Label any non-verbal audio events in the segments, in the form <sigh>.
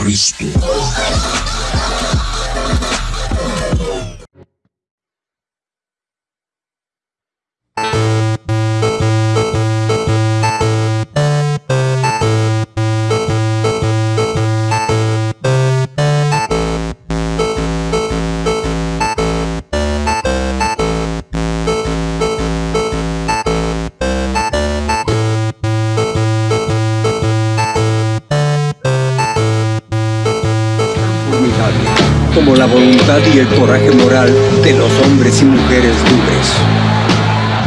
Cristo. Coraje moral de los hombres y mujeres libres.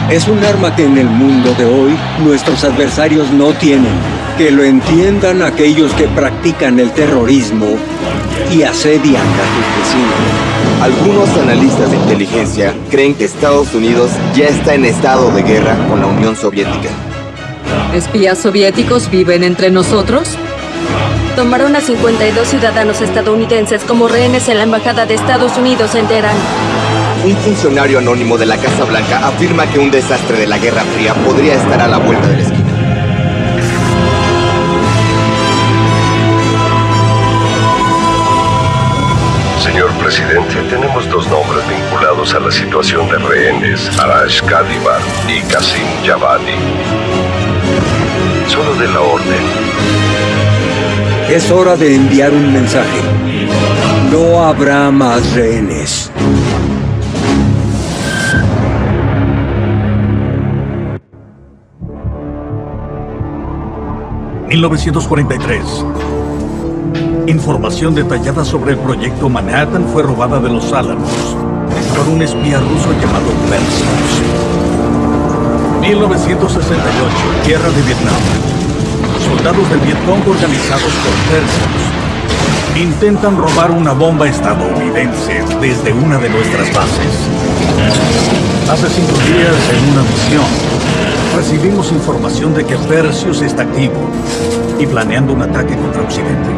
Es un arma que en el mundo de hoy nuestros adversarios no tienen. Que lo entiendan aquellos que practican el terrorismo y asedian a sus vecinos. Algunos analistas de inteligencia creen que Estados Unidos ya está en estado de guerra con la Unión Soviética. ¿Espías soviéticos viven entre nosotros? Tomaron a 52 ciudadanos estadounidenses como rehenes en la Embajada de Estados Unidos en Teherán. Un funcionario anónimo de la Casa Blanca afirma que un desastre de la Guerra Fría podría estar a la vuelta de la esquina. Señor presidente, tenemos dos nombres vinculados a la situación de rehenes, Arash Kadivar y Qasim Javadi. Solo de la orden. Es hora de enviar un mensaje. No habrá más rehenes. ...1943... Información detallada sobre el proyecto Manhattan fue robada de los Álamos... ...por un espía ruso llamado Perseus... 1968... Guerra de Vietnam soldados del Vietcong organizados por Perseus intentan robar una bomba estadounidense desde una de nuestras bases. Hace cinco días, en una misión, recibimos información de que Perseus está activo y planeando un ataque contra Occidente.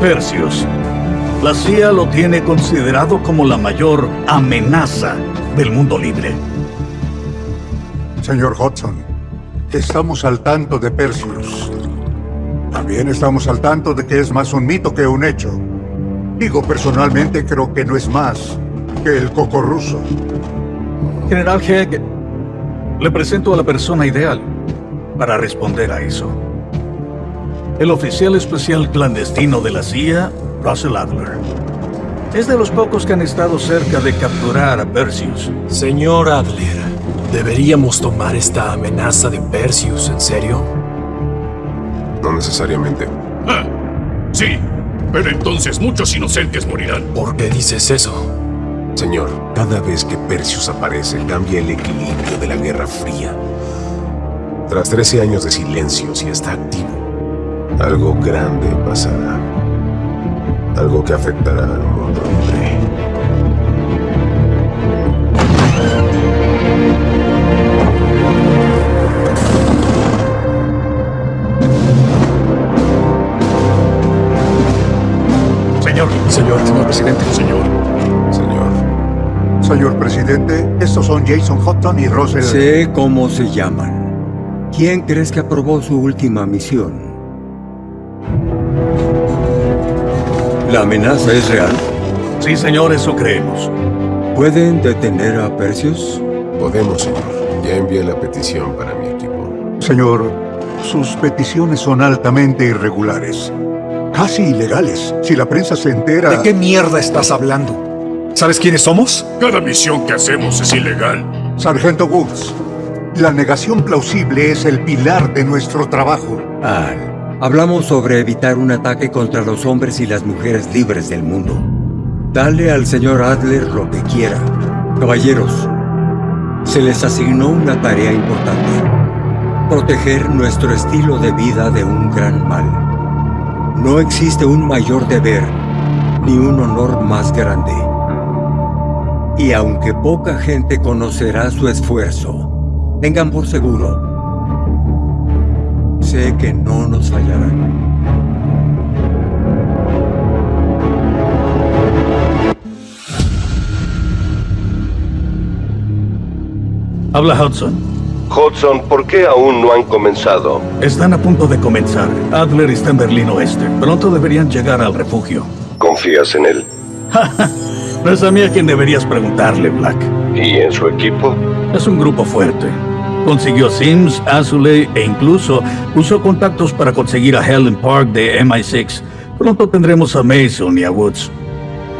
Perseus, la CIA lo tiene considerado como la mayor amenaza del mundo libre. Señor Hudson, Estamos al tanto de Perseus. También estamos al tanto de que es más un mito que un hecho. Digo, personalmente creo que no es más que el coco ruso. General Hegg, le presento a la persona ideal para responder a eso. El oficial especial clandestino de la CIA, Russell Adler. Es de los pocos que han estado cerca de capturar a Perseus. Señor Adler, ¿Deberíamos tomar esta amenaza de Perseus en serio? No necesariamente. Ah, sí, pero entonces muchos inocentes morirán. ¿Por qué dices eso? Señor, cada vez que Perseus aparece, cambia el equilibrio de la Guerra Fría. Tras 13 años de silencio, si está activo, algo grande pasará. Algo que afectará al mundo Señor, señor presidente. Señor. Señor. Señor presidente, estos son Jason Houghton y Russell... Sé cómo se llaman. ¿Quién crees que aprobó su última misión? ¿La amenaza es real? Sí, señor, eso creemos. ¿Pueden detener a Perseus? Podemos, señor. Ya envié la petición para mi equipo. Señor, sus peticiones son altamente irregulares casi ilegales. Si la prensa se entera... ¿De qué mierda estás hablando? ¿Sabes quiénes somos? Cada misión que hacemos es ilegal. Sargento Woods, la negación plausible es el pilar de nuestro trabajo. Al, hablamos sobre evitar un ataque contra los hombres y las mujeres libres del mundo. Dale al señor Adler lo que quiera. Caballeros, se les asignó una tarea importante. Proteger nuestro estilo de vida de un gran mal. No existe un mayor deber, ni un honor más grande. Y aunque poca gente conocerá su esfuerzo, tengan por seguro, sé que no nos fallarán. Habla Hudson. Hudson, ¿por qué aún no han comenzado? Están a punto de comenzar. Adler está en Berlín Oeste. Pronto deberían llegar al refugio. ¿Confías en él? <laughs> no es a mí a quien deberías preguntarle, Black. ¿Y en su equipo? Es un grupo fuerte. Consiguió Sims, Azuley e incluso usó contactos para conseguir a Helen Park de MI6. Pronto tendremos a Mason y a Woods.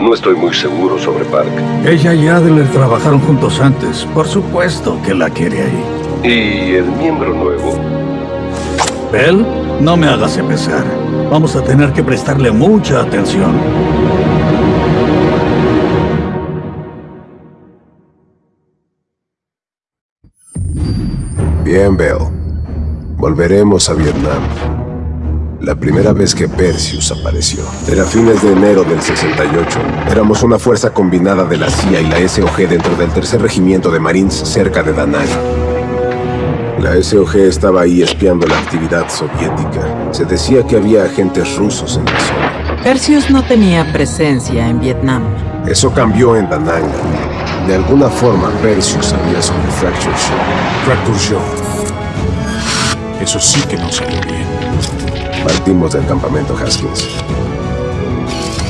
No estoy muy seguro sobre Park. Ella y Adler trabajaron juntos antes. Por supuesto que la quiere ahí. ¿Y el miembro nuevo? Bell, no me hagas empezar. Vamos a tener que prestarle mucha atención. Bien, Bell. Volveremos a Vietnam. La primera vez que Perseus apareció era fines de enero del 68. Éramos una fuerza combinada de la CIA y la SOG dentro del tercer regimiento de Marines cerca de Da Nang. La SOG estaba ahí espiando la actividad soviética. Se decía que había agentes rusos en la zona. Perseus no tenía presencia en Vietnam. Eso cambió en Da Nang. De alguna forma, Perseus sabía sobre Fracture Show. Fracture Show. Eso sí que no salió bien. Partimos del campamento Haskins.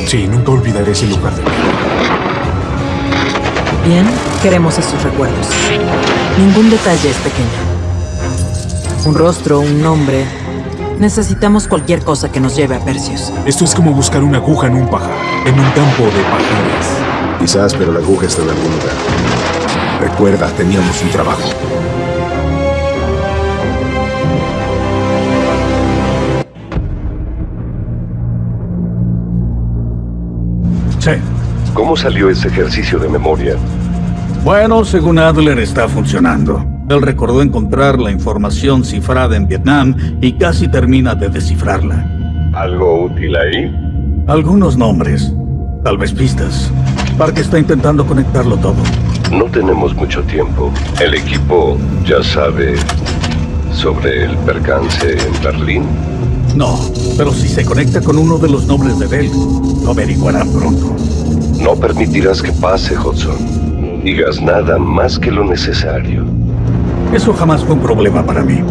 Sí, nunca olvidaré ese lugar de mí. Bien, queremos esos recuerdos. Ningún detalle es pequeño. Un rostro, un nombre. Necesitamos cualquier cosa que nos lleve a Perseus. Esto es como buscar una aguja en un pajar, en un campo de pajares. Quizás, pero la aguja está en algún lugar. Recuerda, teníamos un trabajo. Sí. ¿Cómo salió ese ejercicio de memoria? Bueno, según Adler está funcionando. Él recordó encontrar la información cifrada en Vietnam y casi termina de descifrarla. ¿Algo útil ahí? Algunos nombres, tal vez pistas. Park está intentando conectarlo todo. No tenemos mucho tiempo. El equipo ya sabe sobre el percance en Berlín. No, pero si se conecta con uno de los nombres de Bell, lo averiguarán pronto. No permitirás que pase, Hudson. No digas nada más que lo necesario. Eso jamás fue un problema para mí.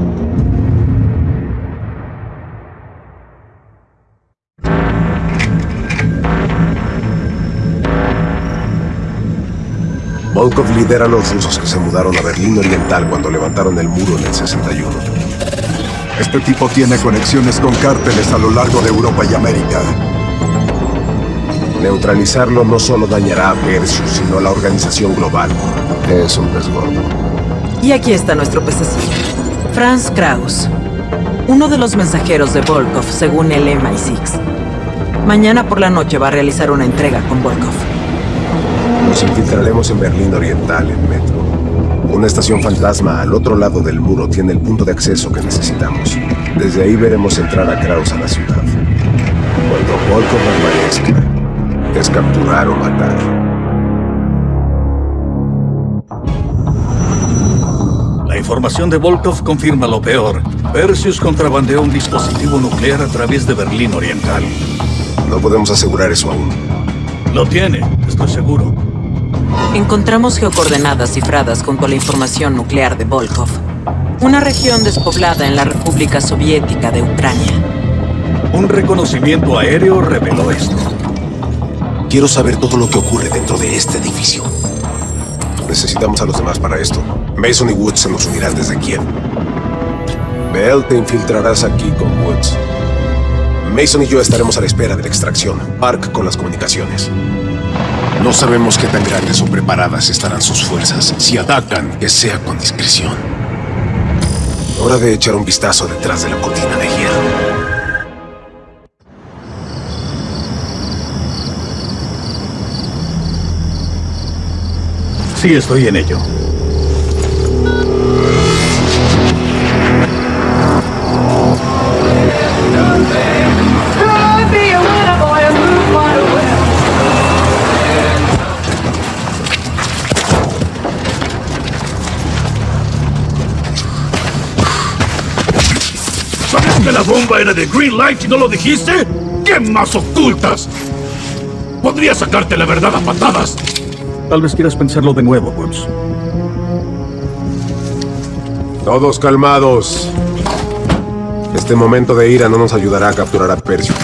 Volkov lidera a los rusos que se mudaron a Berlín Oriental cuando levantaron el muro en el 61. Este tipo tiene conexiones con cárteles a lo largo de Europa y América. Neutralizarlo no solo dañará a Perseus, sino a la organización global. Es un pez gordo. Y aquí está nuestro pececillo. Franz Kraus. Uno de los mensajeros de Volkov, según el MI6. Mañana por la noche va a realizar una entrega con Volkov. Nos infiltraremos en Berlín Oriental, en metro. Una estación fantasma al otro lado del muro tiene el punto de acceso que necesitamos. Desde ahí veremos entrar a Kraus a la ciudad. Cuando Volkov aparezca, es capturar o matar. Información de Volkov confirma lo peor. Perseus contrabandeó un dispositivo nuclear a través de Berlín Oriental. No podemos asegurar eso aún. Lo tiene, estoy seguro. Encontramos geocoordenadas cifradas junto a la información nuclear de Volkov. Una región despoblada en la República Soviética de Ucrania. Un reconocimiento aéreo reveló esto. Quiero saber todo lo que ocurre dentro de este edificio. Necesitamos a los demás para esto. Mason y Woods se nos unirán desde Kiev. Bell, te infiltrarás aquí con Woods. Mason y yo estaremos a la espera de la extracción. Park con las comunicaciones. No sabemos qué tan grandes o preparadas estarán sus fuerzas. Si atacan, que sea con discreción. Hora de echar un vistazo detrás de la cortina de hierro. Sí, estoy en ello. ¿Sabes que la bomba era de Green Light y no lo dijiste? ¿Qué más ocultas? Podría sacarte la verdad a patadas. Tal vez quieras pensarlo de nuevo, Woods. Todos calmados. Este momento de ira no nos ayudará a capturar a Percio.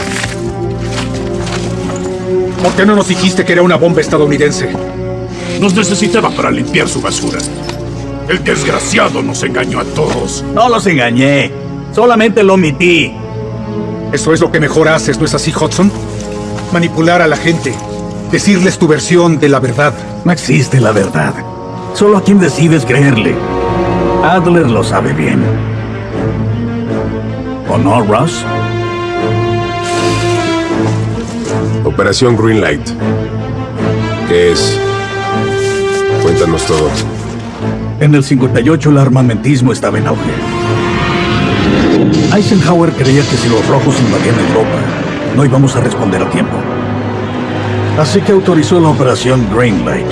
¿Por qué no nos dijiste que era una bomba estadounidense? Nos necesitaba para limpiar su basura. El desgraciado nos engañó a todos. No los engañé. Solamente lo omití. Eso es lo que mejor haces, ¿no es así, Hudson? Manipular a la gente. Decirles tu versión de la verdad. No existe la verdad. Solo a quien decides creerle. Adler lo sabe bien. ¿O no, Ross? Operación Greenlight. ¿Qué es? Cuéntanos todo. En el 58 el armamentismo estaba en auge. Eisenhower creía que si los rojos invadían Europa, no íbamos a responder a tiempo. Así que autorizó la operación Greenlight,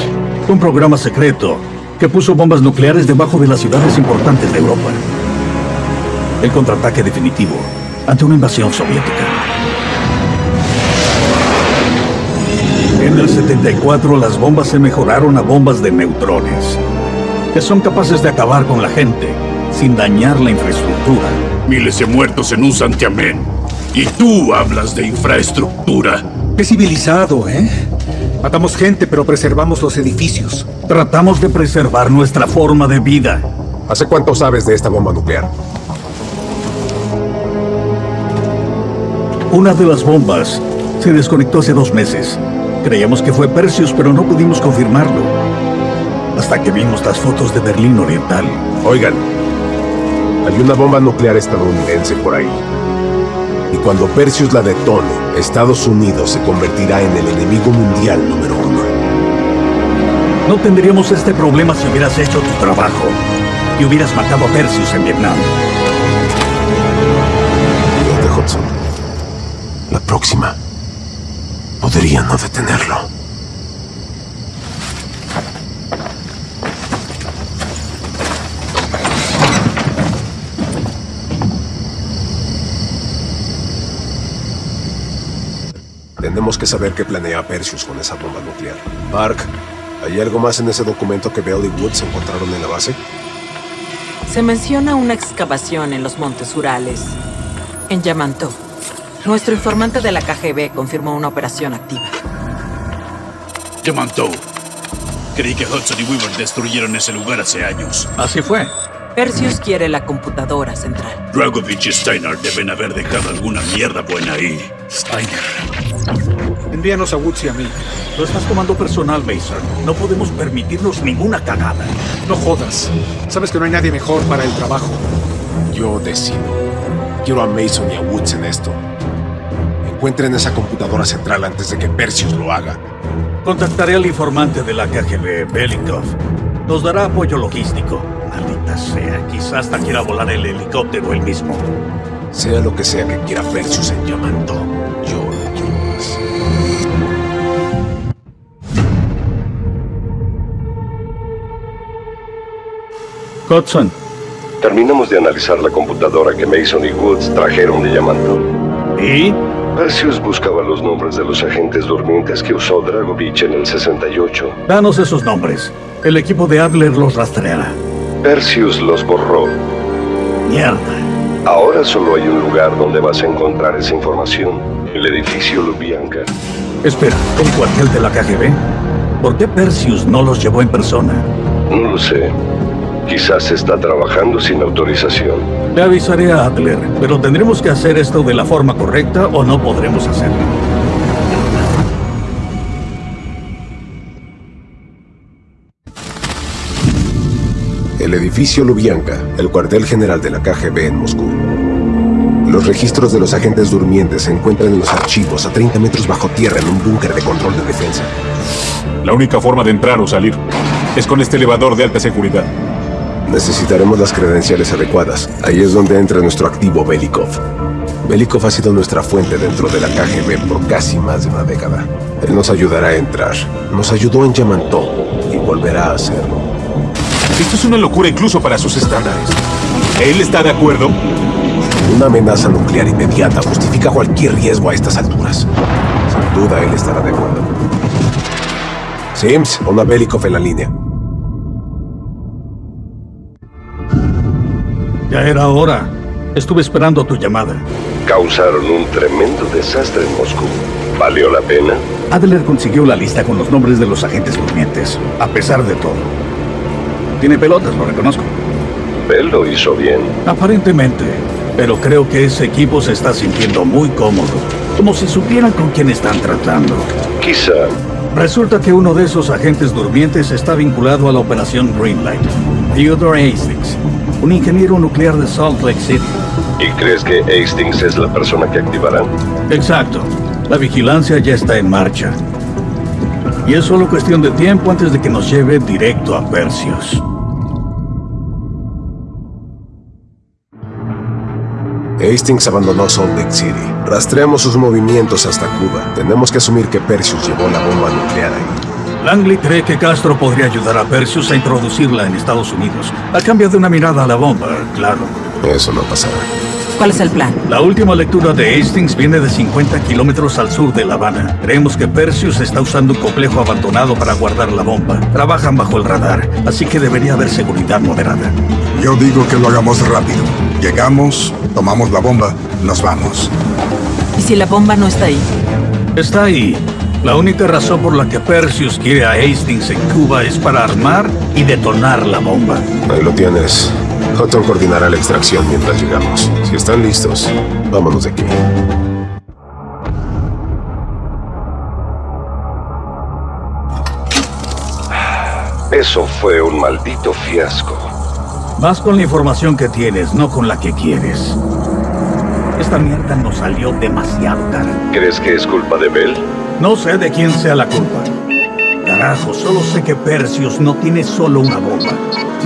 un programa secreto que puso bombas nucleares debajo de las ciudades importantes de Europa. El contraataque definitivo ante una invasión soviética. En el 74 las bombas se mejoraron a bombas de neutrones, que son capaces de acabar con la gente sin dañar la infraestructura. Miles de muertos en un santiamén. Y tú hablas de infraestructura. Qué civilizado, ¿eh? Matamos gente, pero preservamos los edificios. Tratamos de preservar nuestra forma de vida. ¿Hace cuánto sabes de esta bomba nuclear? Una de las bombas se desconectó hace dos meses. Creíamos que fue Perseus, pero no pudimos confirmarlo. Hasta que vimos las fotos de Berlín Oriental. Oigan, hay una bomba nuclear estadounidense por ahí. Y cuando Perseus la detone, Estados Unidos se convertirá en el enemigo mundial número uno. No tendríamos este problema si hubieras hecho tu trabajo y hubieras matado a Perseus en Vietnam. Fíjate, Hudson. La próxima podría no detenerlo. Tenemos que saber qué planea Perseus con esa bomba nuclear. Mark, ¿hay algo más en ese documento que Bell y Woods encontraron en la base? Se menciona una excavación en los Montes Urales, en Yamantó. Nuestro informante de la KGB confirmó una operación activa. Yamantau. Creí que Hudson y Weaver destruyeron ese lugar hace años. Así fue. Perseus quiere la computadora central. Dragovich y Steiner deben haber dejado alguna mierda buena ahí. Steiner. Envíanos a Woods y a mí. Lo estás tomando personal, Mason. No podemos permitirnos ninguna cagada. No jodas. Sabes que no hay nadie mejor para el trabajo. Yo decido. Quiero a Mason y a Woods en esto. Encuentren esa computadora central antes de que Perseus lo haga. Contactaré al informante de la KGB, Belikov. Nos dará apoyo logístico. Maldita sea, quizás hasta quiera volar el helicóptero él mismo. Sea lo que sea que quiera Perseus en Yamato, Hudson. Terminamos de analizar la computadora que Mason y Woods trajeron de Yamato. ¿Y? Perseus buscaba los nombres de los agentes durmientes que usó Dragovich en el 68. Danos esos nombres. El equipo de Adler los rastreará. Perseus los borró. Mierda. Ahora solo hay un lugar donde vas a encontrar esa información. El edificio Lubyanka. Espera, ¿el cuartel de la KGB? ¿Por qué Perseus no los llevó en persona? No lo sé. Quizás está trabajando sin autorización. Le avisaré a Adler, pero tendremos que hacer esto de la forma correcta o no podremos hacerlo. El edificio Lubyanka, el cuartel general de la KGB en Moscú. Los registros de los agentes durmientes se encuentran en los archivos a 30 metros bajo tierra en un búnker de control de defensa. La única forma de entrar o salir es con este elevador de alta seguridad. Necesitaremos las credenciales adecuadas. Ahí es donde entra nuestro activo Belikov. Belikov ha sido nuestra fuente dentro de la KGB por casi más de una década. Él nos ayudará a entrar. Nos ayudó en Yamantó y volverá a hacerlo. Esto es una locura incluso para sus estándares. ¿Él está de acuerdo? Una amenaza nuclear inmediata justifica cualquier riesgo a estas alturas. Sin duda él estará de acuerdo. Sims, una Belikov en la línea. Ya era hora. Estuve esperando tu llamada. Causaron un tremendo desastre en Moscú. ¿Valió la pena? Adler consiguió la lista con los nombres de los agentes durmientes, a pesar de todo. Tiene pelotas, lo reconozco. Él lo hizo bien. Aparentemente. Pero creo que ese equipo se está sintiendo muy cómodo. Como si supieran con quién están tratando. Quizá. Resulta que uno de esos agentes durmientes está vinculado a la operación Greenlight. Theodore Hastings, un ingeniero nuclear de Salt Lake City. ¿Y crees que Hastings es la persona que activarán? Exacto. La vigilancia ya está en marcha. Y es solo cuestión de tiempo antes de que nos lleve directo a Perseus. Hastings abandonó Salt Lake City. Rastreamos sus movimientos hasta Cuba. Tenemos que asumir que Perseus llevó la bomba nuclear ahí. Langley cree que Castro podría ayudar a Perseus a introducirla en Estados Unidos, a cambio de una mirada a la bomba, claro. Eso no pasará. ¿Cuál es el plan? La última lectura de Hastings viene de 50 kilómetros al sur de La Habana. Creemos que Perseus está usando un complejo abandonado para guardar la bomba. Trabajan bajo el radar, así que debería haber seguridad moderada. Yo digo que lo hagamos rápido. Llegamos, tomamos la bomba, nos vamos. ¿Y si la bomba no está ahí? Está ahí. La única razón por la que Perseus quiere a Hastings en Cuba es para armar y detonar la bomba. Ahí lo tienes. Houghton coordinará la extracción mientras llegamos. Si están listos, vámonos de aquí. Eso fue un maldito fiasco. Vas con la información que tienes, no con la que quieres. Esta mierda nos salió demasiado cara. ¿Crees que es culpa de Bell? No sé de quién sea la culpa. Carajo, solo sé que Perseus no tiene solo una bomba.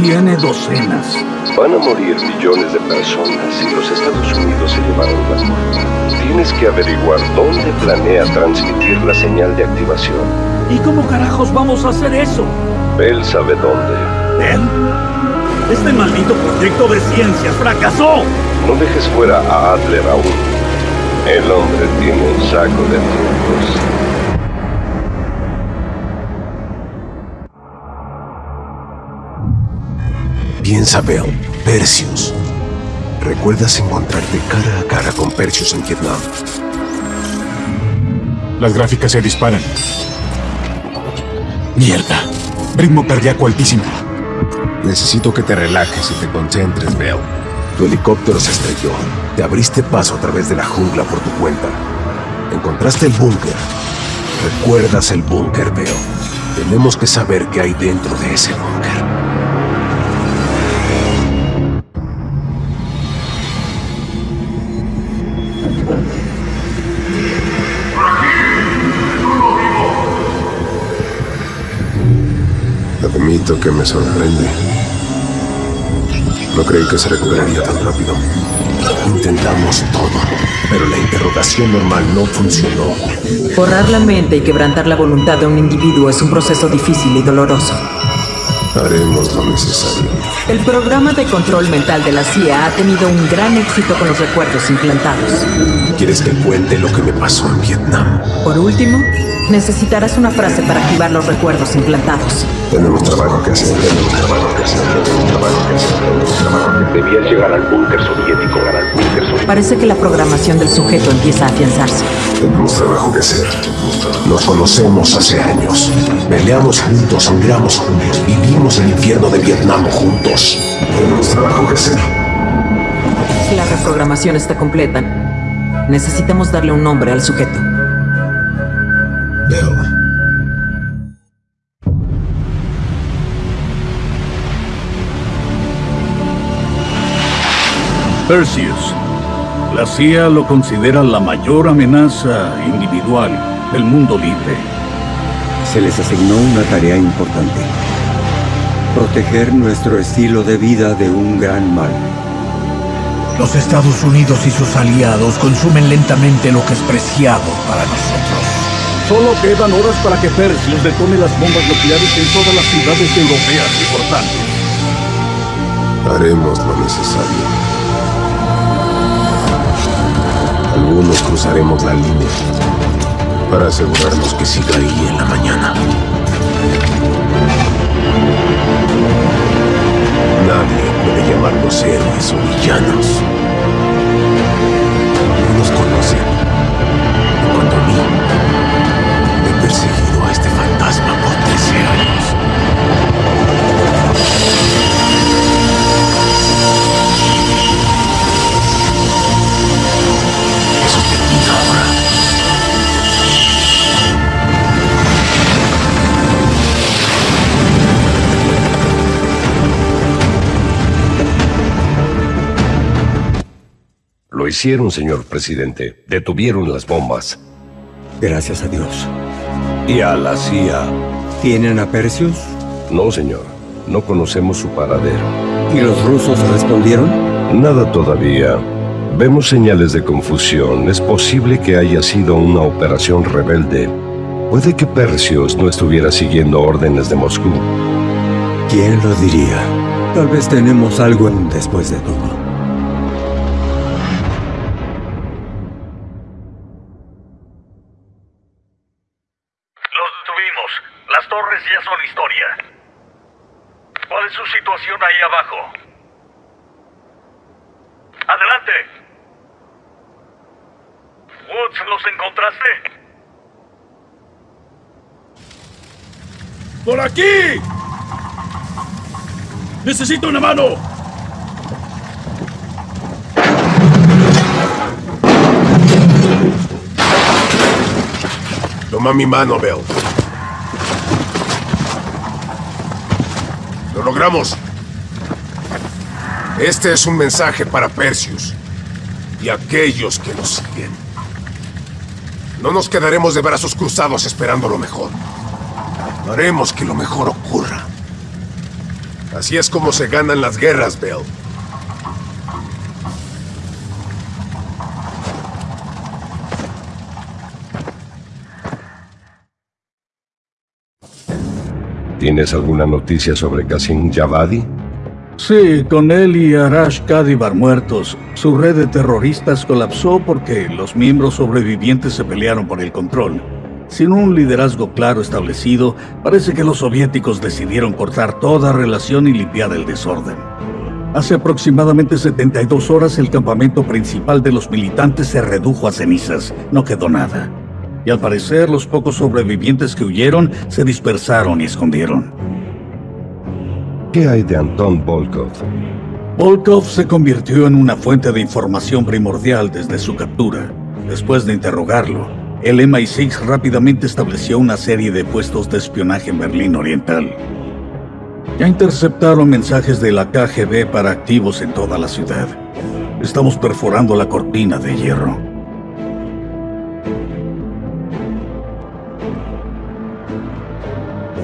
Tiene docenas. Van a morir millones de personas si los Estados Unidos se llevaron la bomba. Tienes que averiguar dónde planea transmitir la señal de activación. ¿Y cómo carajos vamos a hacer eso? Bell sabe dónde. ¿Él? Este maldito proyecto de ciencias fracasó. No dejes fuera a Adler aún. El hombre tiene un saco de trucos. Piensa, Bell. Perseus. ¿Recuerdas encontrarte cara a cara con Perseus en Vietnam? Las gráficas se disparan. Mierda. Ritmo cardíaco altísimo. Necesito que te relajes y te concentres, Bell. Tu helicóptero se estrelló. Te abriste paso a través de la jungla por tu cuenta. Encontraste el búnker. ¿Recuerdas el búnker, Bell? Tenemos que saber qué hay dentro de ese búnker. Admito que me sorprende. No creí que se recuperaría tan rápido. Intentamos todo, pero la interrogación normal no funcionó. Borrar la mente y quebrantar la voluntad de un individuo es un proceso difícil y doloroso. Haremos lo necesario. El programa de control mental de la CIA ha tenido un gran éxito con los recuerdos implantados. ¿Quieres que cuente lo que me pasó en Vietnam? Por último, necesitarás una frase para activar los recuerdos implantados. Tenemos trabajo que hacer, tenemos trabajo que hacer, tenemos trabajo que hacer, tenemos trabajo que hacer. Debías llegar al búnker soviético, al búnker soviético. Parece que la programación del sujeto empieza a afianzarse. Tenemos trabajo que hacer. Nos conocemos hace años. Peleamos juntos, sangramos juntos, vivimos el infierno de Vietnam juntos. Tenemos trabajo que hacer. Si la reprogramación está completa, necesitamos darle un nombre al sujeto. Bell. Perseus. La CIA lo considera la mayor amenaza individual del mundo libre. Se les asignó una tarea importante. Proteger nuestro estilo de vida de un gran mal. Los Estados Unidos y sus aliados consumen lentamente lo que es preciado para nosotros. Solo quedan horas para que Perseus detone las bombas nucleares en todas las ciudades europeas importantes. Haremos lo necesario. Algunos cruzaremos la línea para asegurarnos que siga ahí en la mañana. Nadie puede llevar llamarlos héroes o villanos. Hicieron, señor presidente. Detuvieron las bombas. Gracias a Dios. ¿Y a la CIA? ¿Tienen a Perseus? No, señor. No conocemos su paradero. ¿Y los rusos respondieron? Nada todavía. Vemos señales de confusión. Es posible que haya sido una operación rebelde. Puede que Perseus no estuviera siguiendo órdenes de Moscú. ¿Quién lo diría? Tal vez tenemos algo en después de todo. Situación ahí abajo? Adelante. Woods, ¿los encontraste? ¡Por aquí! ¡Necesito una mano! Toma mi mano, Bell. Lo logramos. Este es un mensaje para Perseus y aquellos que lo siguen. No nos quedaremos de brazos cruzados esperando lo mejor. Haremos que lo mejor ocurra. Así es como se ganan las guerras, Bell. ¿Tienes alguna noticia sobre Qasim Javadi? Sí, con él y Arash Kadibar muertos, su red de terroristas colapsó porque los miembros sobrevivientes se pelearon por el control. Sin un liderazgo claro establecido, parece que los soviéticos decidieron cortar toda relación y limpiar el desorden. Hace aproximadamente 72 horas el campamento principal de los militantes se redujo a cenizas, no quedó nada. Y al parecer los pocos sobrevivientes que huyeron se dispersaron y escondieron. ¿Qué hay de Anton Volkov? Volkov se convirtió en una fuente de información primordial desde su captura. Después de interrogarlo, el MI6 rápidamente estableció una serie de puestos de espionaje en Berlín Oriental. Ya interceptaron mensajes de la KGB para activos en toda la ciudad. Estamos perforando la cortina de hierro.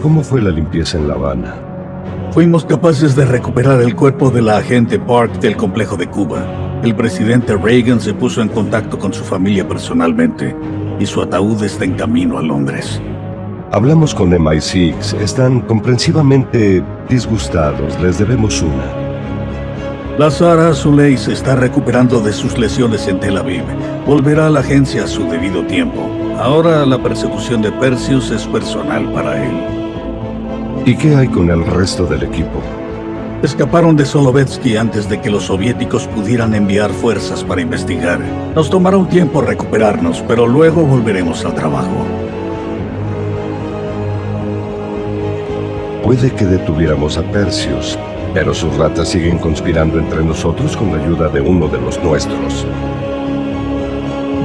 ¿Cómo fue la limpieza en La Habana? Fuimos capaces de recuperar el cuerpo de la agente Park del complejo de Cuba. El presidente Reagan se puso en contacto con su familia personalmente y su ataúd está en camino a Londres. Hablamos con MI6. Están comprensivamente disgustados. Les debemos una. La Sara Azuley se está recuperando de sus lesiones en Tel Aviv. Volverá a la agencia a su debido tiempo. Ahora la persecución de Perseus es personal para él. ¿Y qué hay con el resto del equipo? Escaparon de Solovetsky antes de que los soviéticos pudieran enviar fuerzas para investigar. Nos tomará un tiempo recuperarnos, pero luego volveremos al trabajo. Puede que detuviéramos a Perseus, pero sus ratas siguen conspirando entre nosotros con la ayuda de uno de los nuestros.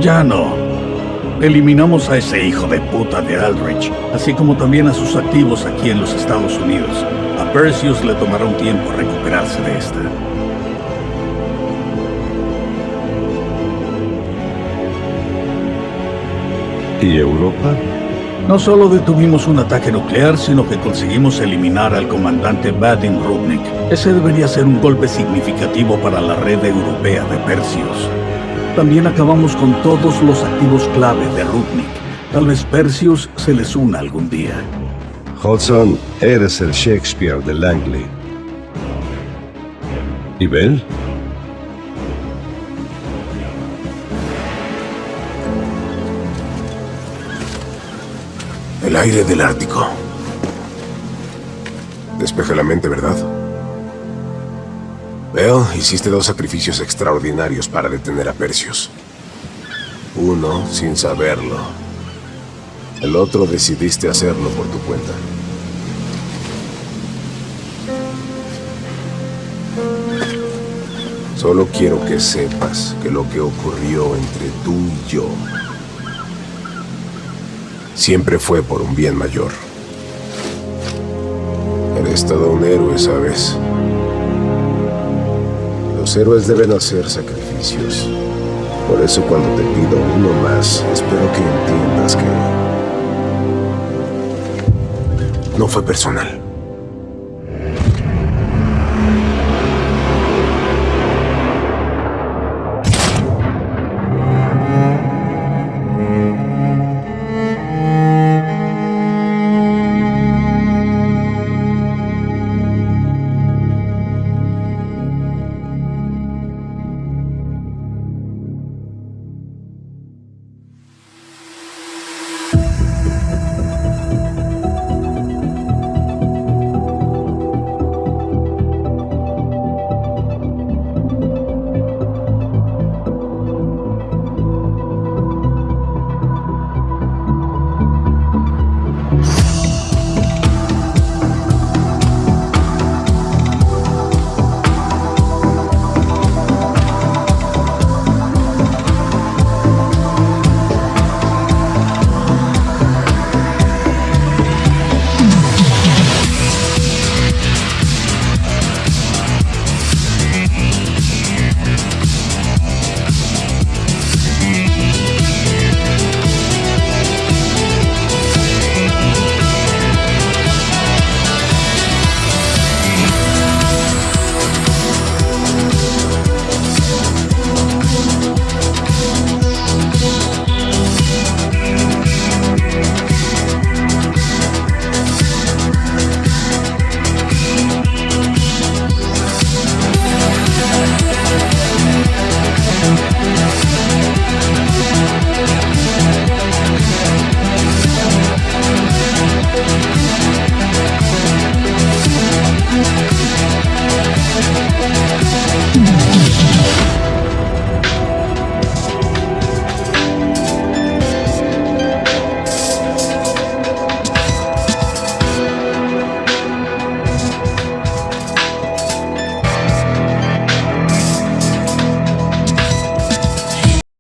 Ya no. Eliminamos a ese hijo de puta de Aldrich, así como también a sus activos aquí en los Estados Unidos. A Perseus le tomará un tiempo recuperarse de esta. ¿Y Europa? No solo detuvimos un ataque nuclear, sino que conseguimos eliminar al comandante Vadim Rudnik. Ese debería ser un golpe significativo para la red europea de Perseus. También acabamos con todos los activos clave de Rudnik. Tal vez Perseus se les una algún día. Hudson, eres el Shakespeare de Langley. ¿Y Bell? El aire del Ártico. Despeja la mente, ¿verdad? Veo, hiciste dos sacrificios extraordinarios para detener a Perseus. Uno sin saberlo. El otro decidiste hacerlo por tu cuenta. Solo quiero que sepas que lo que ocurrió entre tú y yo siempre fue por un bien mayor. Eres todo un héroe, ¿sabes? Los héroes deben hacer sacrificios. Por eso cuando te pido uno más, espero que entiendas que... No fue personal.